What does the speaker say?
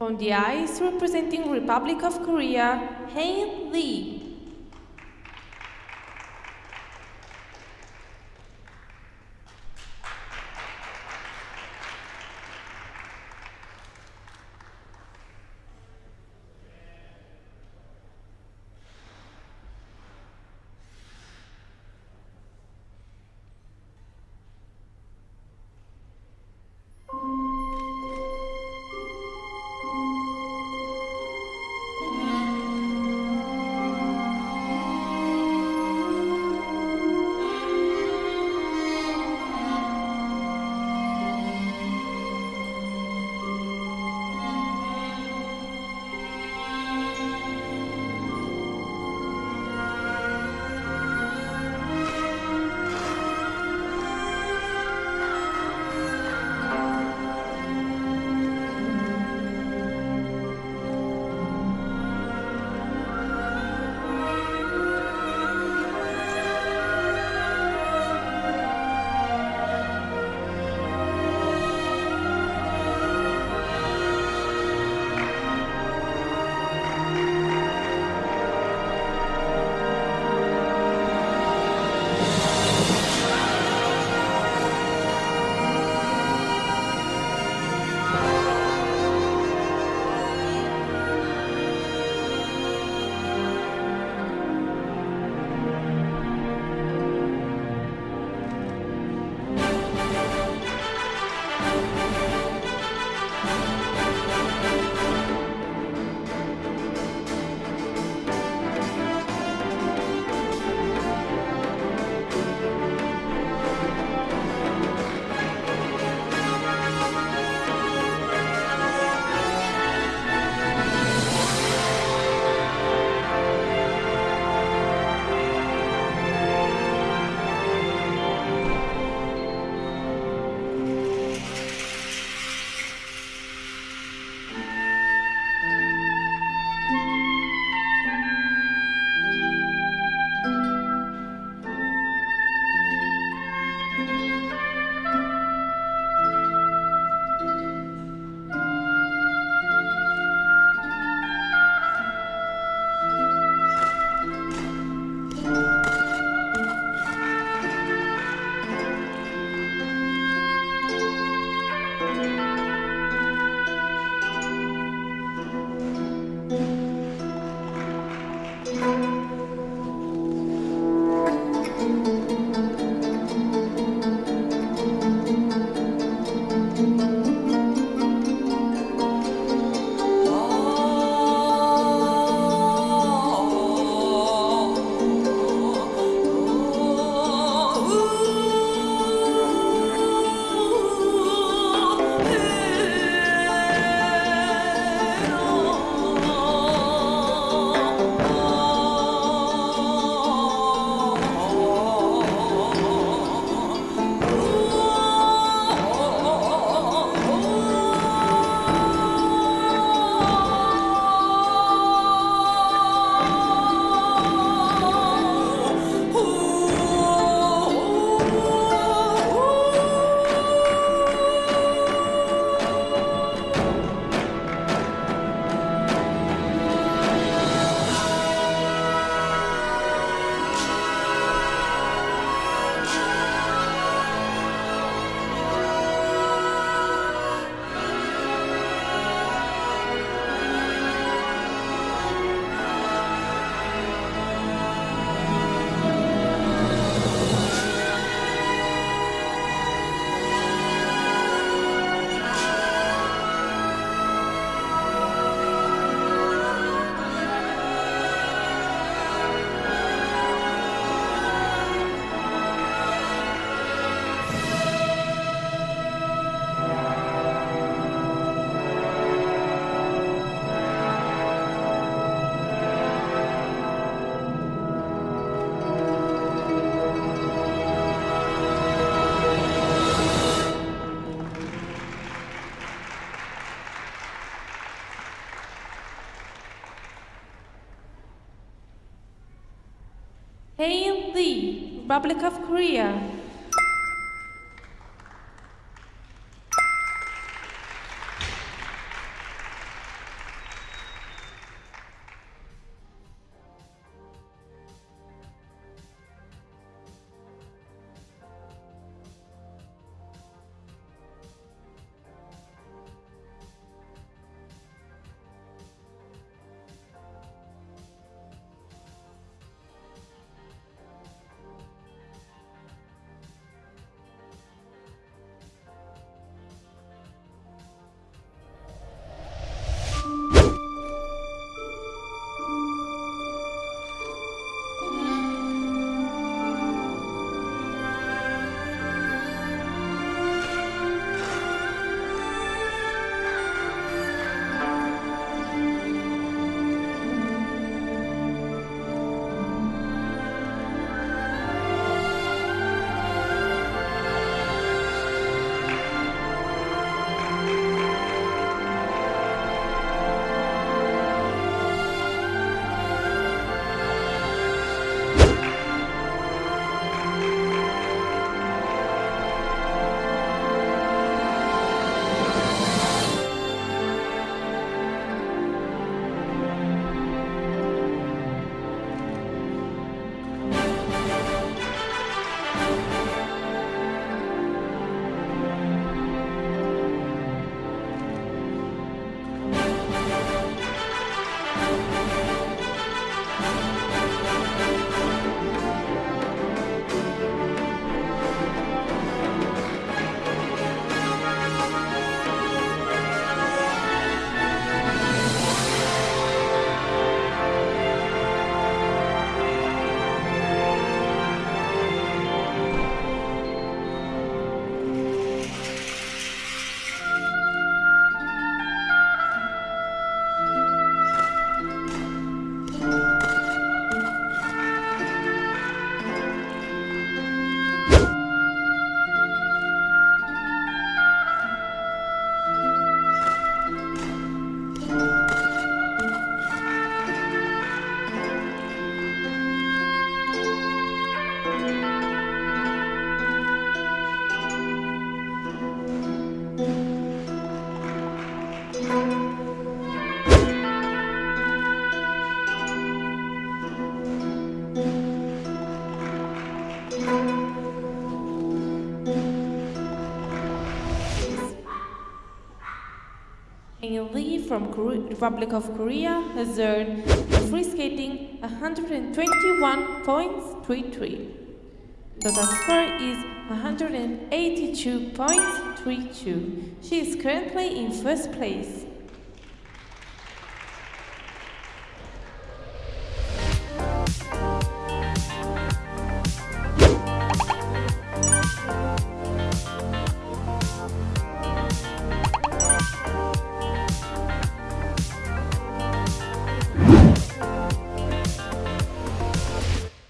On the ice, representing Republic of Korea, Haein Lee. Hae Lee, Republic of Korea. From Kore- Republic of Korea has earned a free skating 121.33. Total score is 182.32. She is currently in first place.